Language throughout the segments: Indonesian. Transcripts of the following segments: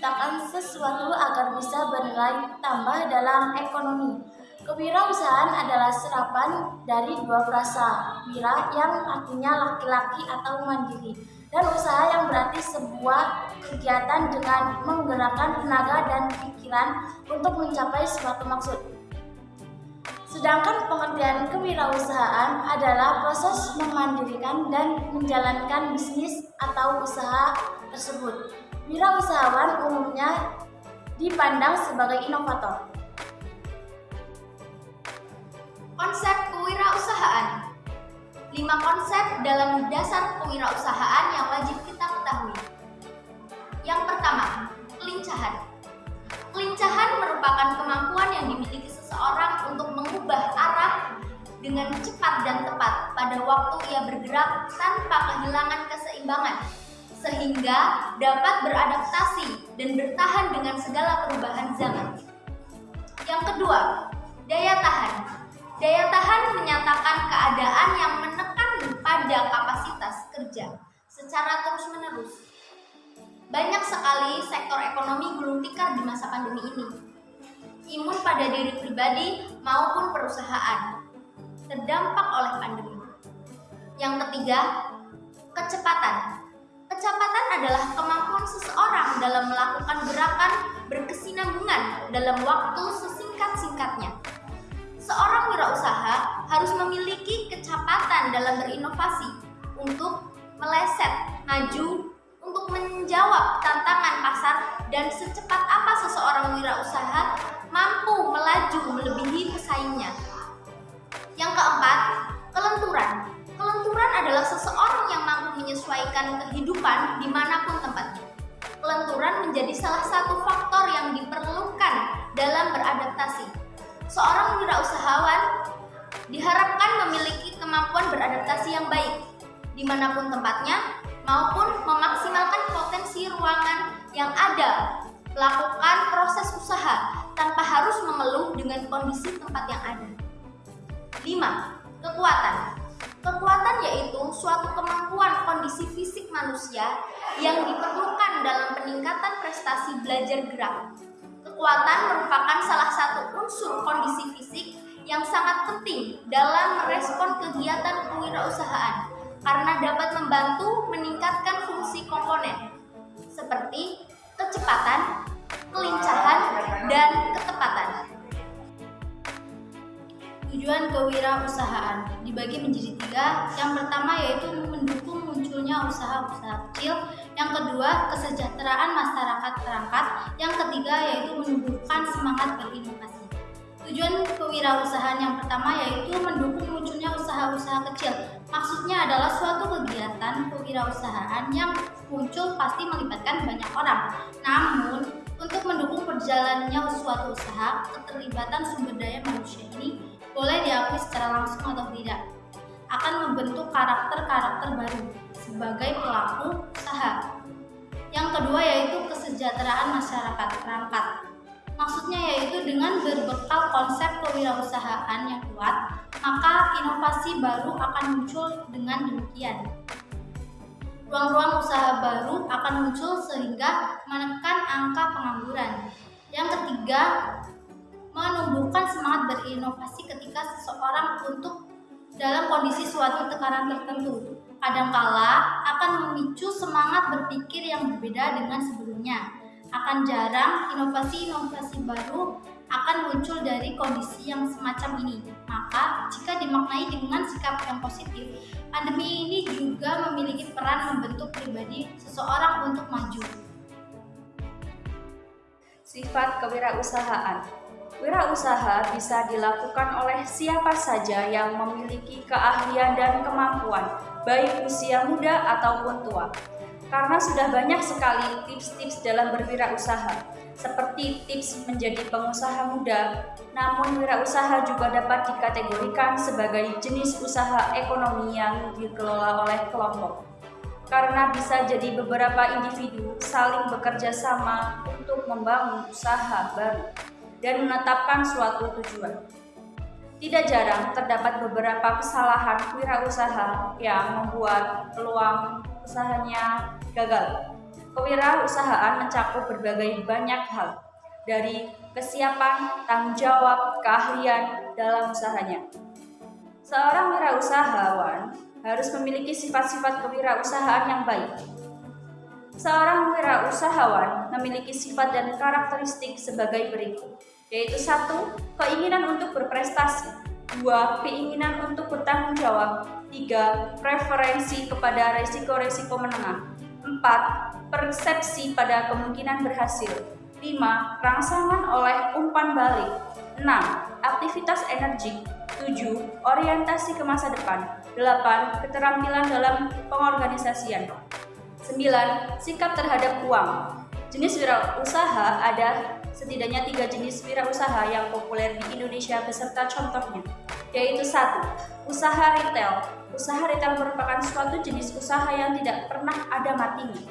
menciptakan sesuatu agar bisa bernilai tambah dalam ekonomi. Kewirausahaan adalah serapan dari dua frasa, wira yang artinya laki-laki atau mandiri, dan usaha yang berarti sebuah kegiatan dengan menggerakkan tenaga dan pikiran untuk mencapai suatu maksud. Sedangkan pengertian kewirausahaan adalah proses memandirikan dan menjalankan bisnis atau usaha tersebut. Wirausahawan umumnya dipandang sebagai inovator. Konsep kewirausahaan Lima konsep dalam dasar kewirausahaan yang wajib kita ketahui. Yang pertama, kelincahan. Kelincahan merupakan kemampuan yang dimiliki seseorang untuk mengubah arah dengan cepat dan tepat pada waktu ia bergerak tanpa kehilangan keseimbangan sehingga dapat beradaptasi dan bertahan dengan segala perubahan zaman. Yang kedua, daya tahan. Daya tahan menyatakan keadaan yang menekan pada kapasitas kerja secara terus-menerus. Banyak sekali sektor ekonomi gulung tikar di masa pandemi ini imun pada diri pribadi maupun perusahaan terdampak oleh pandemi. Yang ketiga, kecepatan. Kecepatan adalah kemampuan seseorang dalam melakukan gerakan berkesinambungan dalam waktu sesingkat-singkatnya. Seorang wirausaha harus memiliki kecepatan dalam berinovasi untuk meleset, maju, untuk menjawab tantangan pasar dan secepat apa seseorang wirausaha mampu melaju melebihi pesaingnya. Menyesuaikan kehidupan di mana pun tempatnya. Kelenturan menjadi salah satu faktor yang diperlukan dalam beradaptasi. Seorang wirausahawan diharapkan memiliki kemampuan beradaptasi yang baik di mana pun tempatnya maupun memaksimalkan potensi ruangan yang ada Lakukan proses usaha tanpa harus mengeluh dengan kondisi tempat yang ada. 5. Kekuatan Kekuatan yaitu suatu kemampuan kondisi fisik manusia yang diperlukan dalam peningkatan prestasi belajar gerak. Kekuatan merupakan salah satu unsur kondisi fisik yang sangat penting dalam merespon kegiatan kewirausahaan karena dapat membantu meningkatkan fungsi komponen seperti kecepatan, kelincahan, dan ketepatan. Tujuan kewirausahaan dibagi menjadi tiga. Yang pertama yaitu mendukung munculnya usaha-usaha kecil. Yang kedua, kesejahteraan masyarakat perangkat. Yang ketiga yaitu menumbuhkan semangat berinovasi. Tujuan kewirausahaan yang pertama yaitu mendukung munculnya usaha-usaha kecil. Maksudnya adalah suatu kegiatan kewirausahaan yang muncul pasti melibatkan banyak orang. Namun, untuk mendukung perjalanannya suatu usaha, keterlibatan sumber daya manusia ini boleh diakui secara langsung atau tidak akan membentuk karakter-karakter baru sebagai pelaku usaha. Yang kedua yaitu kesejahteraan masyarakat perangkat. Maksudnya yaitu dengan berbekal konsep kewirausahaan yang kuat, maka inovasi baru akan muncul dengan demikian ruang-ruang usaha baru akan muncul sehingga menekan angka pengangguran. Yang ketiga, menumbuhkan semangat berinovasi ketika seseorang untuk dalam kondisi suatu tekanan tertentu. Kadangkala akan memicu semangat berpikir yang berbeda dengan sebelumnya. Akan jarang inovasi-inovasi baru akan muncul dari kondisi yang semacam ini. Maka, jika dimaknai dengan sikap yang positif, pandemi ini juga memiliki peran membentuk pribadi seseorang untuk maju. Sifat kewirausahaan Wirausaha bisa dilakukan oleh siapa saja yang memiliki keahlian dan kemampuan, baik usia muda ataupun tua. Karena sudah banyak sekali tips-tips dalam berwirausaha, seperti tips menjadi pengusaha muda. Namun wirausaha juga dapat dikategorikan sebagai jenis usaha ekonomi yang dikelola oleh kelompok. Karena bisa jadi beberapa individu saling bekerja sama untuk membangun usaha baru dan menetapkan suatu tujuan. Tidak jarang terdapat beberapa kesalahan wirausaha yang membuat peluang usahanya gagal. Kewirausahaan mencakup berbagai banyak hal, dari kesiapan, tanggung jawab, keahlian dalam usahanya. Seorang wirausahawan harus memiliki sifat-sifat kewirausahaan yang baik. Seorang wirausahawan memiliki sifat dan karakteristik sebagai berikut, yaitu satu, keinginan untuk berprestasi, dua, keinginan untuk bertanggung jawab, tiga, preferensi kepada resiko-resiko menengah, empat, persepsi pada kemungkinan berhasil, lima, rangsangan oleh umpan balik, enam, aktivitas energik, 7. Orientasi ke masa depan. 8. Keterampilan dalam pengorganisasian 9. Sikap terhadap uang Jenis wirausaha ada setidaknya tiga jenis wirausaha yang populer di Indonesia beserta contohnya yaitu satu, usaha retail. Usaha retail merupakan suatu jenis usaha yang tidak pernah ada matinya.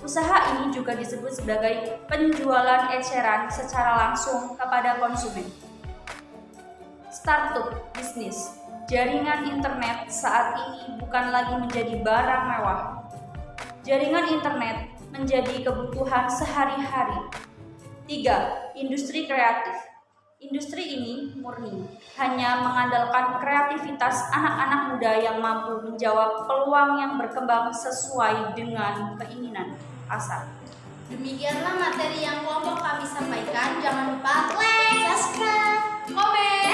Usaha ini juga disebut sebagai penjualan eceran secara langsung kepada konsumen startup bisnis. Jaringan internet saat ini bukan lagi menjadi barang mewah. Jaringan internet menjadi kebutuhan sehari-hari. 3. Industri kreatif. Industri ini murni hanya mengandalkan kreativitas anak-anak muda yang mampu menjawab peluang yang berkembang sesuai dengan keinginan Asal. Demikianlah materi yang kelompok kami sampaikan. Jangan lupa like, subscribe, komen.